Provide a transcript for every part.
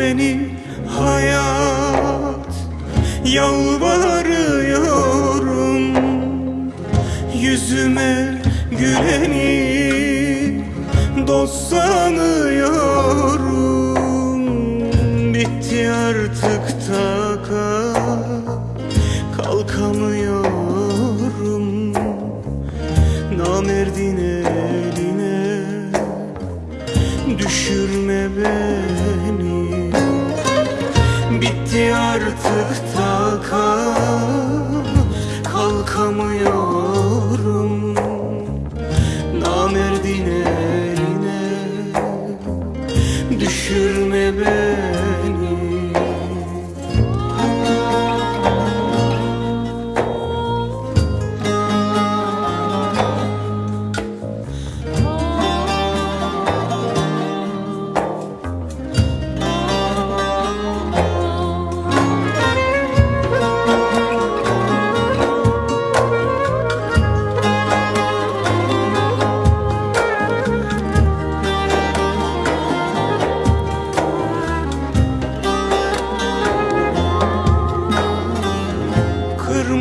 benim hayat Yalvarıyorum. Yüzüme güleni Dost sanıyorum. Bitti artık taka Kalkamıyorum. Namerdin eline Düşürme beni. Bitti artık taka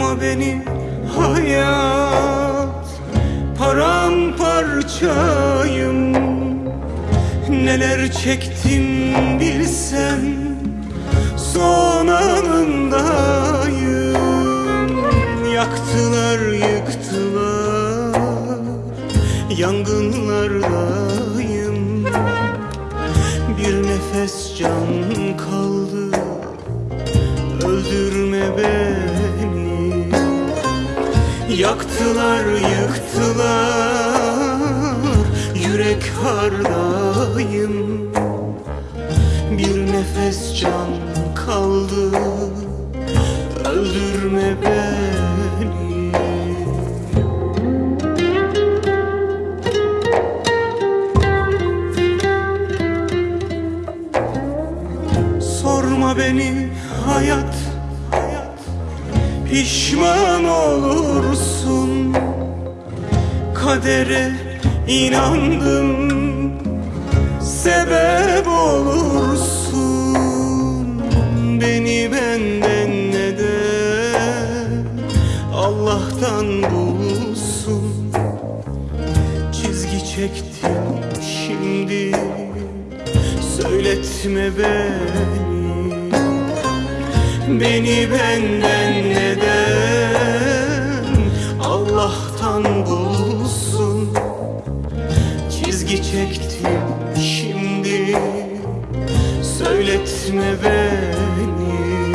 Kırma beni hayat. Paramparçayım. Neler çektim bilsen Son anındayım. Yaktılar yıktılar Yangınlardayım. Bir nefes can kaldı Öldürme beni Yaktılar yıktılar. Yürek hardayım. Bir nefes can kaldı. Öldürme beni. Sorma beni hayat, Pişman olursun. Kadere inandım Sebep olursun. Beni benden ne de Allah'tan bulsun Çizgi çektim şimdi Söyletme beni Beni benden neden Allah'tan bulsun? Çizgi çektim şimdi. Söyletme beni.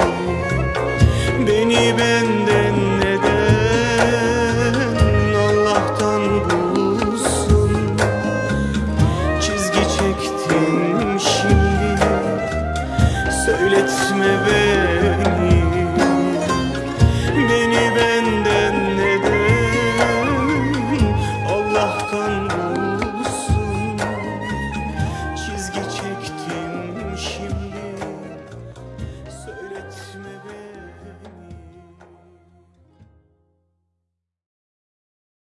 Beni benden neden Allah'tan bulsun? Çizgi çektim şimdi. Söyletme beni